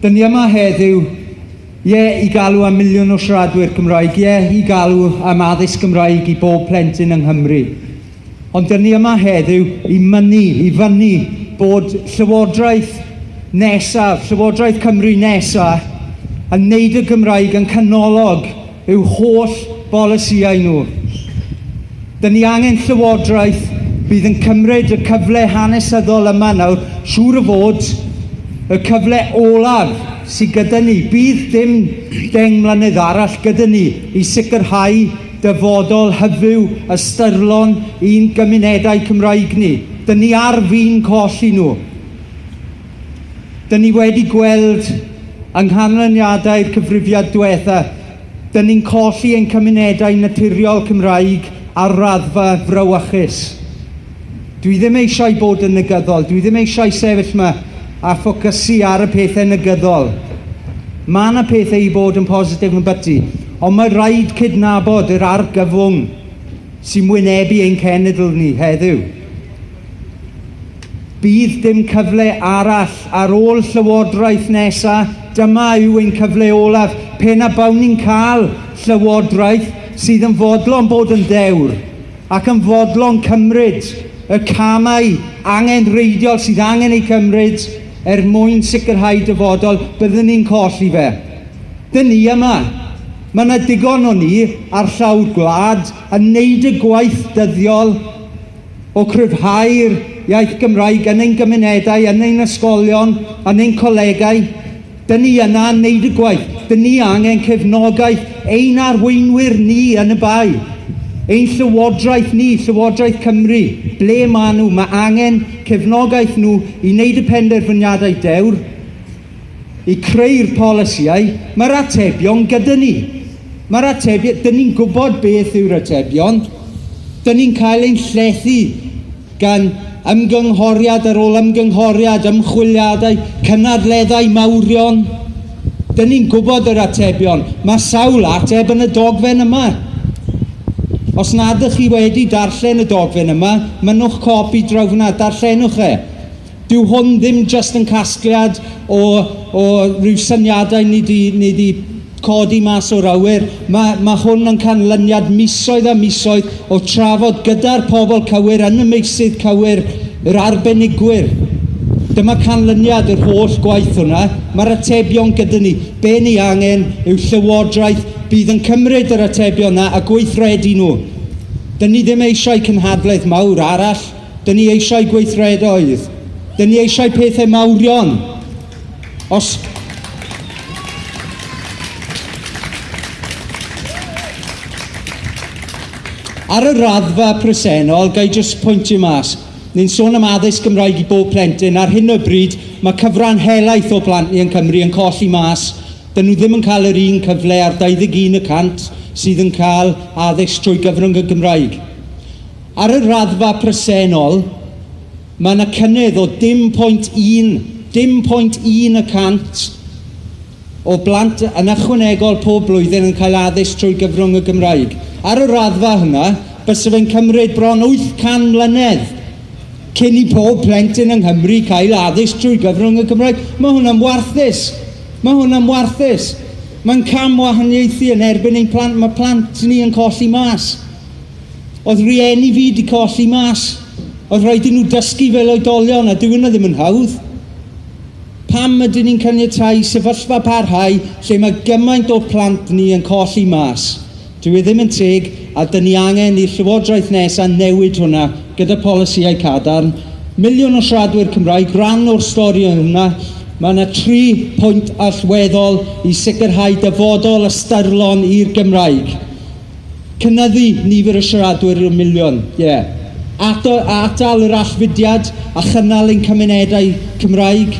Dyn ni yma heddiw, ie i galw am miliwn o siaradwyr Cymraeg, ie i galw am addysg Gymraeg i bob plentyn yng Nghymru. Ond dyn ni yma heddiw i mynnu, i fynu bod Llywodraeth nesaf, Llywodraeth Cymru nesaf, yn neud y Gymraeg yn canolog i'w holl bolisiau nhw. Dyn ni angen Llywodraeth bydd yn cymryd y cyfle hanesyddol yma nawr, siŵr o fod, y cyfle olaf sydd gyda ni. Bydd dim deng mlynedd arall gyda ni i sicrhau dyfodol hyfyw ystyrlon i'n gymunedau Cymraeg ni. Dyn ni ar fi'n colli nhw. Dyn ni wedi gweld yng nghanlyniadau'r cyfrifiad diwetha, dyn ni'n colli ein cymunedau naturiol Cymraeg ar raddfa frywychus. Dwi ddim eisiau bod yn negyddol, dwi ddim eisiau sefyll yma a ffocysu ar y pethau negyddol. Mae yna pethau i bod yn positif yn byty, ond mae rhaid cydnabod yr argyfwng sy'n wynebu ein cenedl ni heddiw. Bydd dim cyfle arall ar ôl llywodraeth nesaf, dyma yw ein cyfle olaf, pe na bawn ni'n cael llywodraeth sydd yn fodlon bod yn dewr ac yn fodlon cymryd y camau angen reidiol sydd angen ei cymryd er mwyn sicrhau dyfodol, byddwn ni'n colli fe. Dyn ni yma. Mae yna digon o ni ar llawr gwlad yn neud y gwaith dyddiol o cryfhau'r iaith Gymraeg yn ein gymunedau, yn ein ysgolion, yn ein colegau. Dyn ni yna yn neud y gwaith. Dyn ni angen cefnogaeth ein arweinwyr ni yn y bai. Ein llywodraeth ni, Llywodraeth Cymru, ble maen nhw? Mae angen cefnogaeth nhw i wneud y penderfyniadau dewr, i creu'r polisiau. Mae'r atebion gyda ni. Mae'r atebion, dyn ni'n gwybod beth yw'r atebion. Dyn ni'n cael ein llethu gan ymgynghoriad ar ôl ymgynghoriad, ymchwiliadau, cynadleddau mawrion. Dyn ni'n gwybod yr atebion. Mae sawl ateb yn y dogfen yma. Os nad ych chi wedi darllen y dogfen yma, mynwch copi drawfna, darllenwch e. Dyw hwn ddim just yn casgliad o, o rhyw syniadau ni di, ni di codi mas o'r awyr. Mae, mae hwn yn canlyniad misoedd a misoedd o trafod gyda'r pobl cywir yn y meisydd cywir, yr arbenigwyr, Dyma canlyniad yr holl gwaith hwnna. Mae'r atebion gyda ni. Be ni angen yw llywodraeth bydd yn cymryd yr atebion yna a gweithredu nhw. Dyn ni ddim eisiau cynhadlaeth mawr arall. Dyn ni eisiau gweithredoedd. Dyn ni eisiau pethau mawrion. Os Ar y raddfa presennol, gai jyst pwyntio mas, Ni'n sôn am addysg Gymraeg i bob plentyn. Ar hyn o bryd, mae cyfran helaeth o blant ni yn Cymru yn colli mas. Dyn nhw ddim yn cael yr un cyfle ar 21% sydd yn cael addysg trwy gyfrwng y Gymraeg. Ar y raddfa presennol, mae yna cynnydd o dim pwynt 1, dim pwynt 1 y cant o blant yn ychwanegol pob blwyddyn yn cael addysg trwy gyfrwng y Gymraeg. Ar y raddfa hynna, bys fe'n cymryd bron 800 mlynedd cyn i pob plentyn yng Nghymru cael addysg trwy gyfrwng y Cymraeg. Mae hwnna'n warthus. Mae hwnna'n warthus. Mae'n cam wahaniaethu yn erbyn ein plant. Mae plant ni yn colli mas. Oedd rieni fi wedi colli mas. Oedd rhaid i nhw dysgu fel oedolion a dwi'n ddim yn hawdd. Pam ydyn ni'n caniatau sefyllfa parhau lle mae gymaint o plant ni yn colli mas? Dwi e ddim yn teg a dyn ni angen i'r Llywodraeth nesaf newid hwnna gyda polisiau cadarn. Miliwn o siaradwyr Cymraeg, rhan o'r stori hwnna, mae yna tri pwynt allweddol i sicrhau dyfodol ystyrlon i'r Gymraeg. Cynyddu nifer y siaradwyr y miliwn, ie. Yeah. Ato, atal yr allfudiad a chynnal ein cymunedau Cymraeg,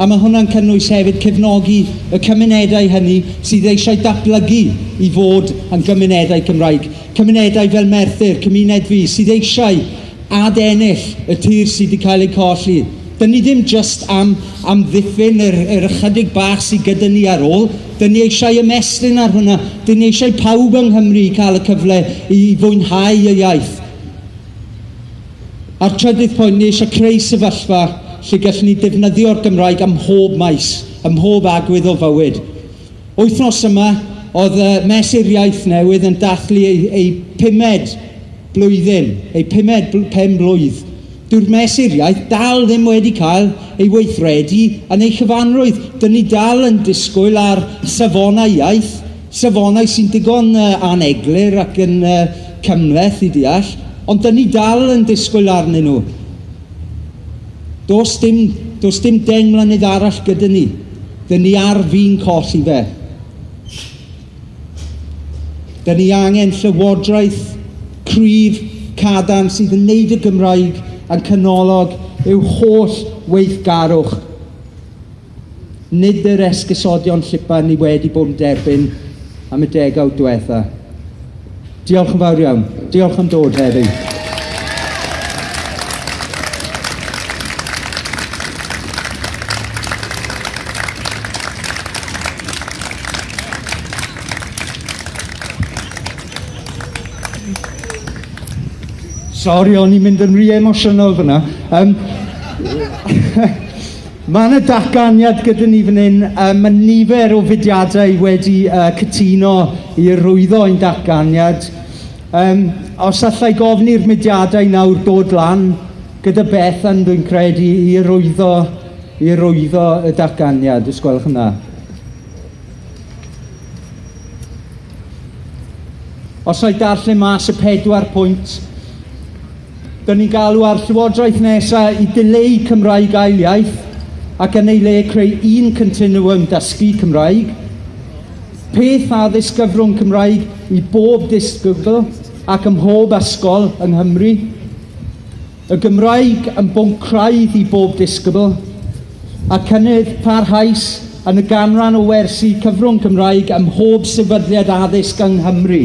a mae hwnna'n cynnwys hefyd cefnogi y cymunedau hynny sydd eisiau datblygu i fod yn gymunedau Cymraeg. Cymunedau fel Merthyr, cymuned fi, sydd eisiau adennill y tir sydd wedi cael ei colli. Dyn ni ddim just am, am ddiffyn yr, yr ychydig bach sydd gyda ni ar ôl, dyn ni eisiau ymestyn ar hwnna, dyn ni eisiau pawb yng Nghymru cael y cyfle i fwynhau y iaith. A'r trydydd pwynt, ni eisiau creu sefyllfa lle gallwn ni defnyddio'r Gymraeg ym mhob maes, ym mhob agwydd o fywyd. Wythnos yma, oedd y mesur iaith newydd yn dathlu ei, ei pumed blwyddyn, ei pumed bl pen blwydd. Dyw'r mesur iaith dal ddim wedi cael ei weithredu yn ei chyfanrwydd. Dyn ni dal yn disgwyl ar safonau iaith, safonau sy'n digon uh, aneglir ac yn uh, cymleth i deall, ond dyn ni dal yn disgwyl arnyn nhw. Does dim, does dim deng mlynedd arall gyda ni. Dy ni ar fi'n colli fe. Dy ni angen llywodraeth, cryf, cadarn sydd yn neud y Gymraeg yn canolog yw holl weithgarwch. Nid yr esgusodion llipa ni wedi bod yn derbyn am y degawd diwetha. Diolch yn fawr iawn. Diolch am dod heddiw. Sori, o'n i'n mynd yn rhy emosiynol fyna. Um, Mae yna datganiad gyda ni fan hyn, um, mae nifer o fudiadau wedi uh, cytuno i rwyddo ein datganiad. Um, os allai gofyn i'r mudiadau nawr dod lan, gyda beth yn dwi'n credu i rwyddo, i rwyddo y datganiad, os gwelwch yna. Os o'i darllen mas y pedwar pwynt Dyna ni'n galw ar Llywodraeth nesaf i dileu Cymraeg ail iaith ac yn ei le creu un continuum dysgu Cymraeg, peth addysg gyfrwng Cymraeg i bob disgybl ac ym mhob ysgol yng Nghymru, y Gymraeg yn bwnc craidd i bob disgybl a cynnydd parhaus yn y ganran o wersi cyfrwng Cymraeg ym mhob sefydliad addysg yng Nghymru.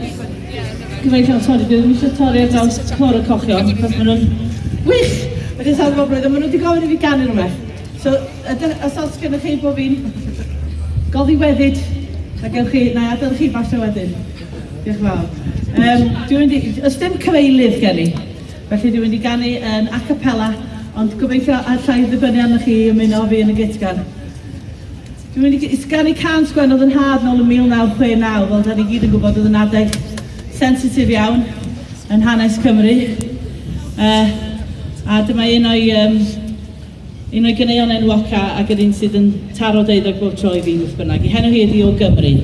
Gyfeillion, sori, dwi ddim eisiau torri ar draws clor y cochion, cos maen nhw'n wych! Wedi sawl goblwydd, maen nhw wedi gofyn i fi ganu rhywbeth. So, os oes gennych chi bod fi'n goddi weddyd, a gewch chi, na i adael chi falle wedyn. Diolch yn fawr. Um, dwi'n mynd i, os dim cyfeilydd gen i, felly dwi'n mynd i ganu yn a cappella, ond gobeithio allai ddibynnu arnoch chi ymuno fi yn y gitgan. Dwi'n mynd i sganu can sgwen oedd yn had nôl yn 1969, fel da ni gyd yn gwybod oedd yn adeg sensitif iawn yn hanes Cymru. Uh, a dyma un o'i um, un o'i gyneuon enwoca ac yr un sydd yn taro deuddeg bob tro i fi wrth bynnag. I henw hi ydi o Gymru.